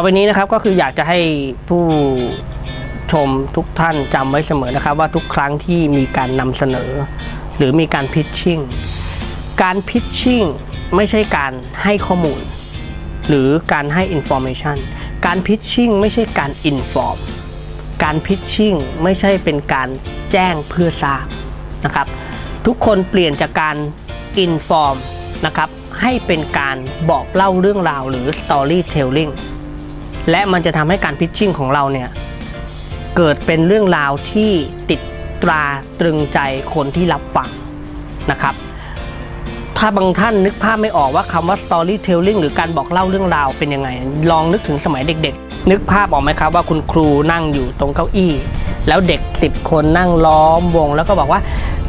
ต่อไปนี้นะครับก็คืออยากจะให้ผู้ชมทุกท่านจำไว้เสมอนะครับ ว่าทุกครั้งที่มีการนำเสนอ หรือมีการพิชชิ่งการพิชชิ่งไม่ใช่การให้ข้อมูล หรือการให้ information การพิชชิ่งไม่ใช่การ inform การพิชชิ่งไม่ใช่เป็นการแจ้งเพื่อทราบนะครับ ทุกคนเปลี่ยนจากการ inform นะครับให้เป็นการบอกเล่าเรื่องราวหรือ storytelling และมันจะทำให้การพิชชิ่งของเราเนี่ยเกิดเป็นเรื่องราวที่ติดตราตรึงใจคนที่รับฟังนะครับ ถ้าบางท่านนึกภาพไม่ออกว่าคำว่า storytelling หรือการบอกเล่าเรื่องราวเป็นยังไง ลองนึกถึงสมัยเด็กๆ นึกภาพออกไหมครับว่าคุณครูนั่งอยู่ตรงเก้าอี้ แล้วเด็ก 10 คนนั่งล้อมวง แล้วก็บอกว่า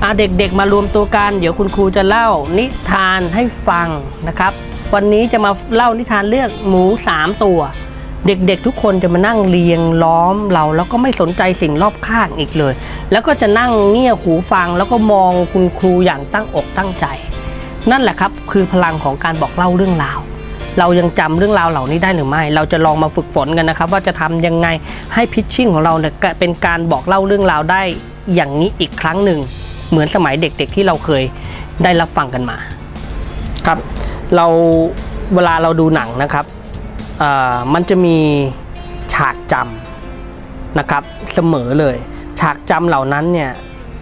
อะเด็กๆมารวมตัวกัน เดี๋ยวคุณครูจะเล่านิทานให้ฟังนะครับ วันนี้จะมาเล่านิทานเรื่องหมู 3 ตัว เด็กๆทุกคนจะมานั่งเรียงล้อมเรา แล้วก็ไม่สนใจสิ่งรอบข้างอีกเลย แล้วก็จะนั่งเงี่ยหูฟังแล้วก็มองคุณครูอย่างตั้งอกตั้งใจ นั่นแหละครับคือพลังของการบอกเล่าเรื่องราว เรายังจำเรื่องราวเหล่านี้ได้หรือไม่ เราจะลองมาฝึกฝนกันนะครับ ว่าจะทำยังไงให้พิชชิ่งของเราเนี่ยเป็นการบอกเล่าเรื่องราวได้อย่างนี้อีกครั้งหนึ่งเหมือนสมัยเด็กๆที่เราเคยได้รับฟังกันมา ครับ เราเวลาเราดูหนังนะครับ มันจะมีฉากจำนะครับเสมอเลย ฉากจำเหล่านั้นเนี่ย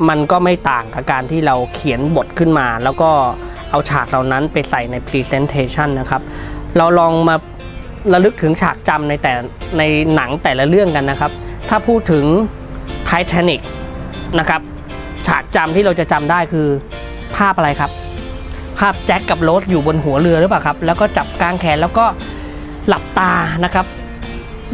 มันก็ไม่ต่างกับการที่เราเขียนบทขึ้นมา แล้วก็เอาฉากเหล่านั้นไปใส่ใน Presentation นะครับ เราลองมาระลึกถึงฉากจำในแต่ในหนังแต่ละเรื่องกันนะครับ ถ้าพูดถึง Titanic นะครับฉากจำที่เราจะจำได้คือภาพอะไรครับ ภาพแจ็คกับโรสอยู่บนหัวเรือหรือเปล่าครับ แล้วก็จับกลางแขนแล้วก็ หลับตานะครับ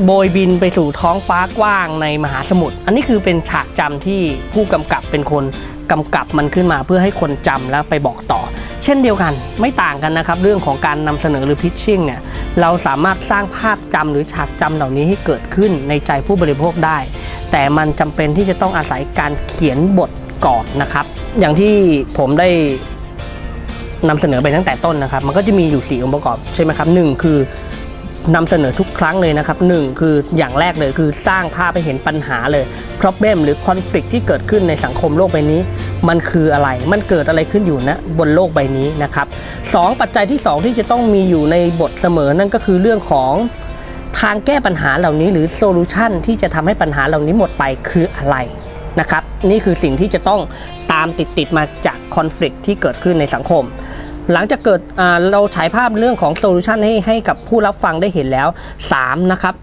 โบยบินไปสู่ท้องฟ้ากว้างในมหาสมุทรอันนี้คือเป็นฉากจำที่ผู้กำกับเป็นคนกำกับมันขึ้นมาเพื่อให้คนจำแล้วไปบอกต่อ เช่นเดียวกันไม่ต่างกันนะครับ เรื่องของการนำเสนอหรือพิชชิ่งเนี่ยเราสามารถสร้างภาพจำหรือฉากจำเหล่านี้ให้เกิดขึ้นในใจผู้บริโภคได้ แต่มันจำเป็นที่จะต้องอาศัยการเขียนบทก่อนนะครับ อย่างที่ผมได้นำเสนอไปตั้งแต่ต้นนะครับ มันก็จะมีอยู่ 4 องค์ประกอบใช่ไหมครับหนึ่งคือ นำเสนอทุกครั้งเลยนะครับหนึ่งคืออย่างแรกเลยคือสร้างภาพให้เห็นปัญหาเลย problem หรือ conflict ที่เกิดขึ้นในสังคมโลกใบนี้ มันคืออะไรมันเกิดอะไรขึ้นอยู่นะบนโลกใบนี้นะครับสองปัจจัยที่ 2 ที่จะต้องมีอยู่ในบทเสมอนั่นก็คือเรื่องของทางแก้ปัญหาเหล่านี้หรือ solution ที่จะทำให้ปัญหาเหล่านี้หมดไปคืออะไรนะครับ นี่คือสิ่งที่จะต้องตามติดติดๆมาจาก conflict ที่เกิดขึ้นในสังคม หลังจากเกิดเราฉายภาพเรื่องของโซลูชันให้ให้กับผู้รับฟังได้เห็นแล้ว 3 นะครับ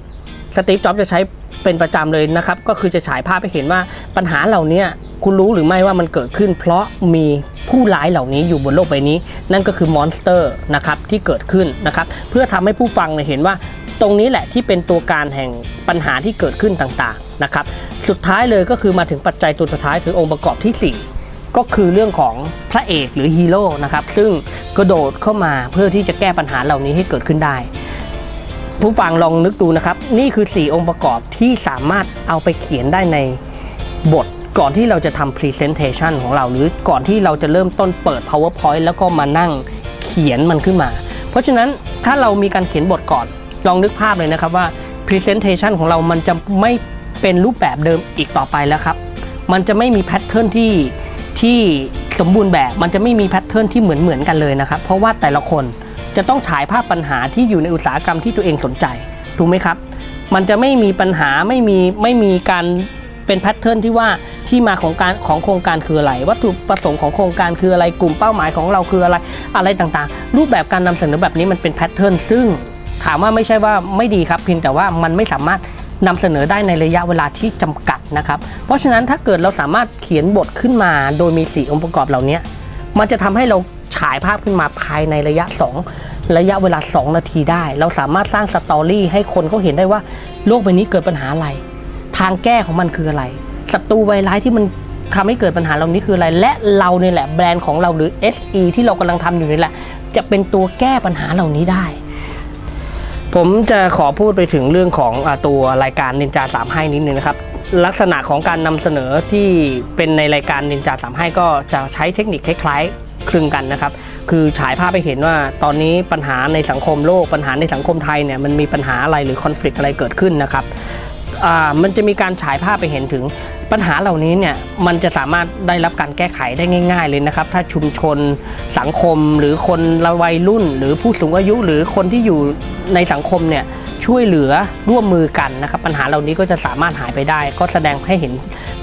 สตีฟจ็อบจะใช้เป็นประจำเลยนะครับ ก็คือจะฉายภาพให้เห็นว่าปัญหาเหล่านี้คุณรู้หรือไม่ว่ามันเกิดขึ้น เพราะมีผู้ร้ายเหล่านี้อยู่บนโลกใบนี้ นั่นก็คือ monster นะครับที่เกิดขึ้นนะครับ เพื่อทำให้ผู้ฟังเนี่ยเห็นว่าตรงนี้แหละที่เป็นตัวการแห่งปัญหาที่เกิดขึ้นต่างๆนะครับ สุดท้ายเลยก็คือมาถึงปัจจัยตัวสุดท้ายคือองค์ประกอบที่สี่ ก็คือเรื่องของพระเอกหรือฮีโร่นะครับซึ่งกระโดดเข้ามาเพื่อที่จะแก้ปัญหาเหล่านี้ให้เกิดขึ้นได้ ผู้ฟังลองนึกดูนะครับ นี่คือ 4 องค์ประกอบที่สามารถเอาไปเขียนได้ในบทก่อนที่เราจะทำ Presentation ของเราหรือก่อนที่เราจะเริ่มต้นเปิด PowerPoint แล้วก็มานั่งเขียนมันขึ้นมา เพราะฉะนั้นถ้าเรามีการเขียนบทก่อนลองนึกภาพเลยนะครับว่า Presentation ของเรามันจะไม่เป็นรูปแบบเดิมอีกต่อไปแล้วครับ มันจะไม่มีแพทเทิร์นที่ ที่สมบูรณ์แบบมันจะไม่มีแพทเทิร์นที่เหมือนเหมือนกันเลยนะครับ เพราะว่าแต่ละคนจะต้องฉายภาพปัญหาที่อยู่ในอุตสาหกรรมที่ตัวเองสนใจถูกไหมครับ มันจะไม่มีปัญหาไม่มีไม่มีการเป็นแพทเทิร์นที่ว่าที่มาของการของโครงการคืออะไร วัตถุประสงค์ของโครงการคืออะไรกลุ่มเป้าหมายของเราคืออะไรอะไรต่างๆ รูปแบบการนำเสนอแบบนี้มันเป็นแพทเทิร์นซึ่งถามว่าไม่ใช่ว่าไม่ดีครับเพียงแต่ว่ามันไม่สามารถนำเสนอได้ในระยะเวลาที่จำกัด นะครับ เพราะฉะนั้นถ้าเกิดเราสามารถเขียนบทขึ้นมาโดยมี 4 องค์ประกอบเหล่านี้ มันจะทำให้เราฉายภาพขึ้นมาภายในระยะ 2 ระยะเวลา 2 นาทีได้ เราสามารถสร้างสตอรี่ให้คนเขาเห็นได้ว่าโลกใบนี้เกิดปัญหาอะไร ทางแก้ของมันคืออะไรศัตรูไวร้ายที่มันทำให้เกิดปัญหาเหล่านี้คืออะไร และเราเนี่ยแหละแบรนด์ของเราหรือ SE ที่เรากำลังทำอยู่นี่แหละ จะเป็นตัวแก้ปัญหาเหล่านี้ได้ ผมจะขอพูดไปถึงเรื่องของอตัวรายการนินจา3ให้นิดนึงนะครับ ลักษณะของการนำเสนอที่เป็นในรายการนินจา3ให้ก็จะใช้เทคนิคคล้ายๆ คลึงกันนะครับ คือฉายภาพไปเห็นว่าตอนนี้ปัญหาในสังคมโลกปัญหาในสังคมไทยเนี่ยมันมีปัญหาอะไรหรือคอน FLICT อะไรเกิดขึ้นนะครับอ่ามันจะมีการฉายภาพไปเห็นถึงปัญหาเหล่านี้เนี่ยมันจะสามารถได้รับการแก้ไขได้ง่าย ๆ เลยนะครับ ถ้าชุมชนสังคมหรือคนละวัยรุ่น หรือผู้สูงอายุหรือคนที่อยู่ในสังคมเนี่ย ช่วยเหลือร่วมมือกันนะครับ ปัญหาเหล่านี้ก็จะสามารถหายไปได้ ก็แสดงให้เห็น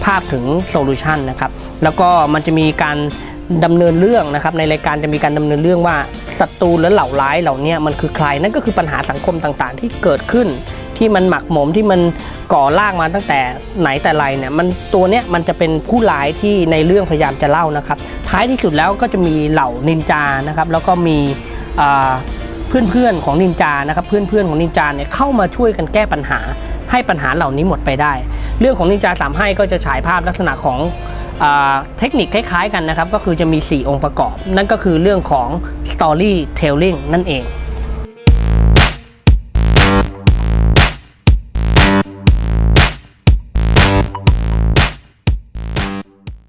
ภาพถึงโซลูชันนะครับแล้วก็มันจะมีการดำเนินเรื่องนะครับในรายการจะมีการดำเนินเรื่องว่าศัตรูและเหล่าร้ายเหล่านี้มันคือใครนั่นก็คือปัญหาสังคมต่างๆ ที่เกิดขึ้น ที่มันหมักหมมที่มันก่อร่างมาตั้งแต่ไหนแต่ไรเนี่ยมันตัวเนี้ยมันจะเป็นผู้ร้ายที่ในเรื่องพยายามจะเล่านะครับ ท้ายที่สุดแล้วก็จะมีเหล่านินจานะครับแล้วก็มี เพื่อนๆของนินจานะครับเพื่อนๆของนินจาเนี่ยเข้ามาช่วยกันแก้ปัญหาให้ปัญหาเหล่านี้หมดไปได้ เรื่องของนินจาสามให้ก็จะฉายภาพลักษณะของอเทคนิคคล้ายๆกันนะครับ ก็คือจะมี 4 องค์ประกอบ นั่นก็คือเรื่องของ storytelling นั่นเอง